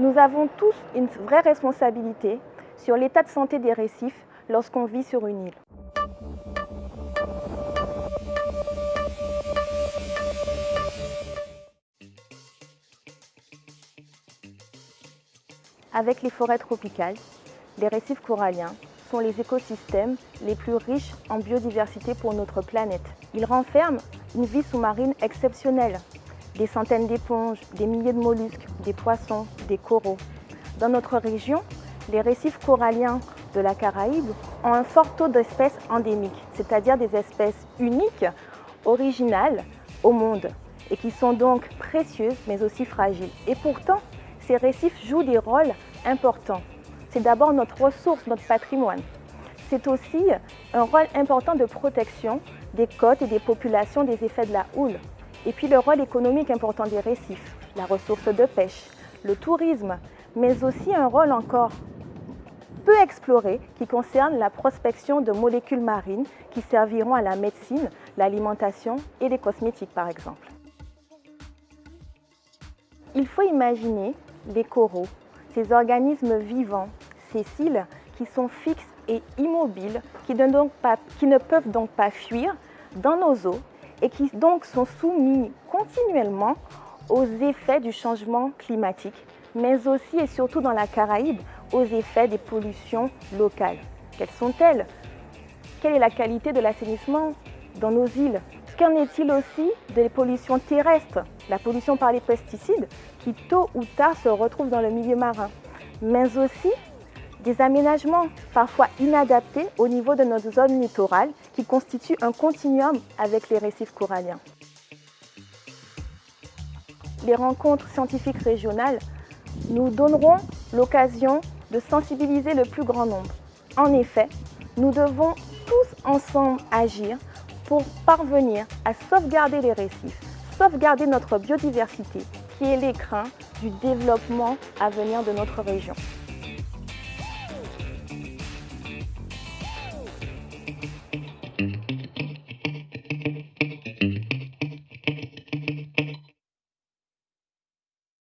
Nous avons tous une vraie responsabilité sur l'état de santé des récifs lorsqu'on vit sur une île. Avec les forêts tropicales, les récifs coralliens sont les écosystèmes les plus riches en biodiversité pour notre planète. Ils renferment une vie sous-marine exceptionnelle, des centaines d'éponges, des milliers de mollusques, des poissons, des coraux. Dans notre région, les récifs coralliens de la Caraïbe ont un fort taux d'espèces endémiques, c'est-à-dire des espèces uniques, originales au monde, et qui sont donc précieuses mais aussi fragiles. Et pourtant, ces récifs jouent des rôles importants. C'est d'abord notre ressource, notre patrimoine. C'est aussi un rôle important de protection des côtes et des populations des effets de la houle. Et puis le rôle économique important des récifs, la ressource de pêche, le tourisme, mais aussi un rôle encore peu exploré qui concerne la prospection de molécules marines qui serviront à la médecine, l'alimentation et les cosmétiques par exemple. Il faut imaginer les coraux, ces organismes vivants, ces cils qui sont fixes et immobiles, qui ne, qui ne peuvent donc pas fuir dans nos eaux et qui donc sont soumis continuellement aux effets du changement climatique, mais aussi et surtout dans la Caraïbe aux effets des pollutions locales. Quelles sont-elles? Quelle est la qualité de l'assainissement dans nos îles? Qu'en est-il aussi des pollutions terrestres? La pollution par les pesticides qui tôt ou tard se retrouvent dans le milieu marin, mais aussi des aménagements parfois inadaptés au niveau de notre zone littorale qui constituent un continuum avec les récifs coralliens. Les rencontres scientifiques régionales nous donneront l'occasion de sensibiliser le plus grand nombre. En effet, nous devons tous ensemble agir pour parvenir à sauvegarder les récifs, sauvegarder notre biodiversité qui est l'écrin du développement à venir de notre région.